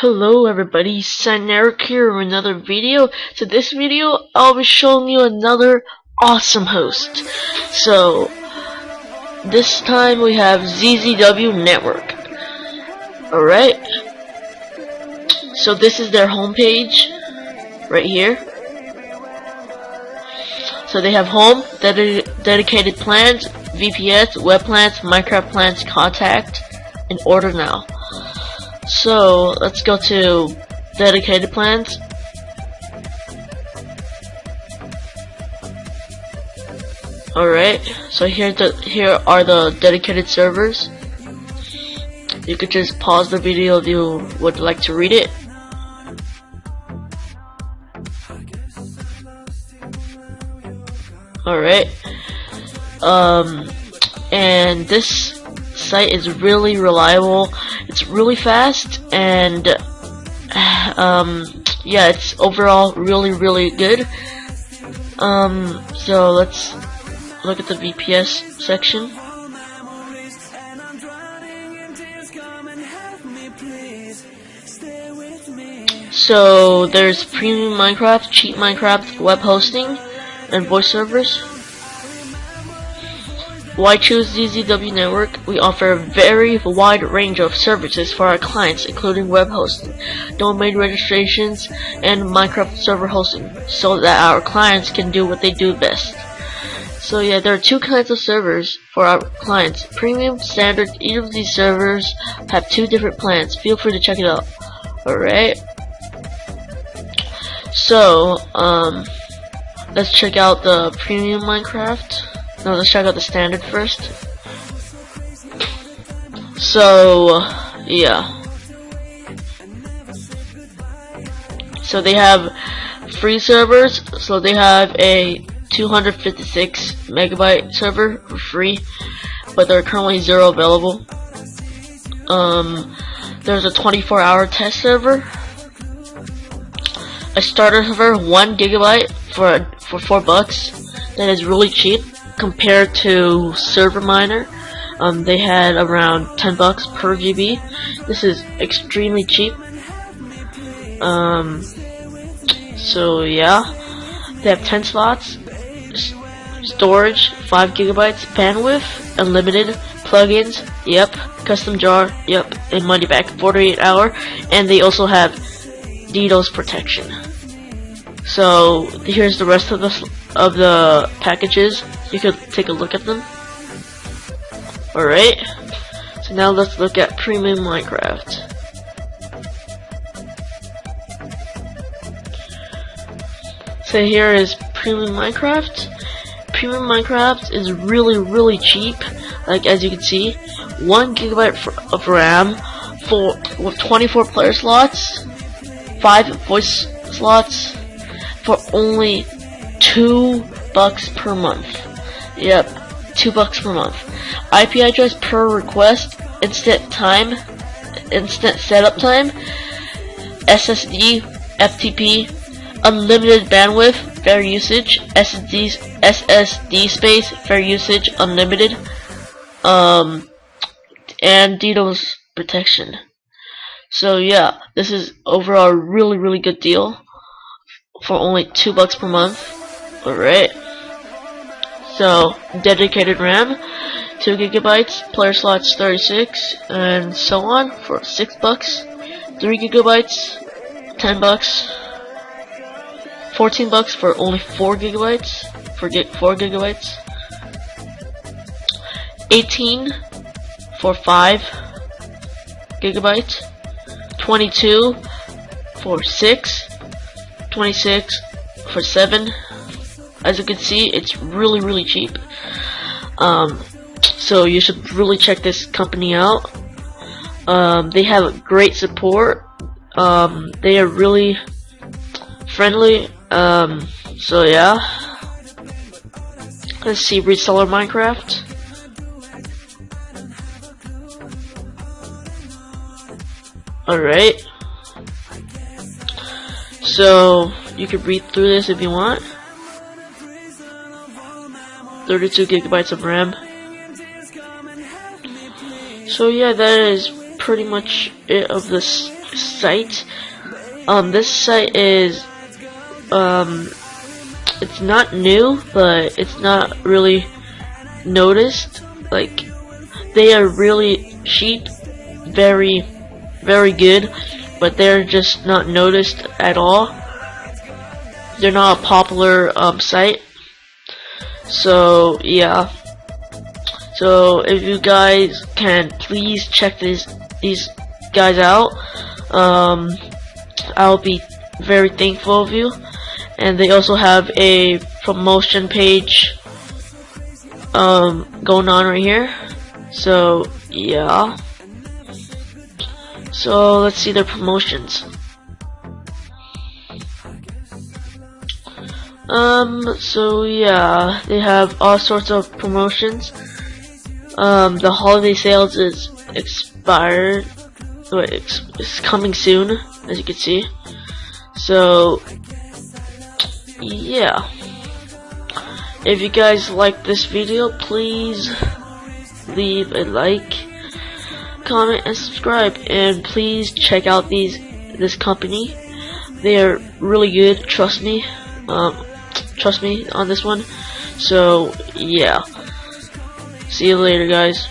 Hello everybody, Eric here with another video. So this video, I'll be showing you another awesome host. So, this time we have ZZW Network. Alright. So this is their homepage, right here. So they have home, ded dedicated plans, VPS, web plans, Minecraft plans, contact, and order now. So let's go to dedicated plans. Alright, so here the here are the dedicated servers. You could just pause the video if you would like to read it. Alright. Um and this site is really reliable. It's really fast and um, yeah, it's overall really really good. Um, so let's look at the VPS section. So there's premium Minecraft, cheap Minecraft, web hosting, and voice servers. Why choose ZZW Network? We offer a very wide range of services for our clients, including web hosting, domain registrations, and Minecraft server hosting, so that our clients can do what they do best. So yeah, there are two kinds of servers for our clients. Premium, standard, each of these servers have two different plans. Feel free to check it out. Alright. So, um, let's check out the premium Minecraft. No, let's check out the standard first. So, yeah. So they have free servers. So they have a 256 megabyte server for free, but there are currently zero available. Um, there's a 24 hour test server. A starter server, one gigabyte for for four bucks. That is really cheap compared to Server Miner, um, they had around 10 bucks per GB. This is extremely cheap. Um, so yeah, they have 10 slots, storage 5 gigabytes, bandwidth unlimited, plugins, yep, custom jar, yep, and money back 48 hour, and they also have DDoS protection. So here's the rest of the of the packages. You could take a look at them. Alright. So now let's look at Premium Minecraft. So here is Premium Minecraft. Premium Minecraft is really, really cheap. Like as you can see, one gigabyte of RAM for with 24 player slots, five voice slots for only two bucks per month. Yep, two bucks per month. IP address per request, instant time, instant setup time, SSD, FTP, unlimited bandwidth, fair usage, SSD, SSD space, fair usage, unlimited, um, and DDoS protection. So yeah, this is overall a really really good deal for only two bucks per month. Alright. So, dedicated RAM, 2 gigabytes, player slots 36, and so on for 6 bucks. 3 gigabytes, 10 bucks. 14 bucks for only 4 gigabytes, for 4 gigabytes. 18 for 5 gigabytes. 22 for 6. 26 for 7 as you can see it's really really cheap. Um, so you should really check this company out. Um, they have great support. Um, they are really friendly. Um, so yeah. Let's see reseller Minecraft. Alright. So you can read through this if you want 32 gigabytes of RAM. So yeah, that is pretty much it of this site. Um, this site is um, it's not new, but it's not really noticed. Like they are really cheap, very, very good, but they're just not noticed at all. They're not a popular um, site. So yeah. So if you guys can please check these these guys out, um, I'll be very thankful of you. And they also have a promotion page um, going on right here. So yeah. So let's see their promotions. Um, so yeah, they have all sorts of promotions. Um, the holiday sales is expired. Wait, it's, it's coming soon, as you can see. So, yeah. If you guys like this video, please leave a like, comment, and subscribe. And please check out these this company. They are really good. Trust me. Um, trust me on this one. So yeah. See you later, guys.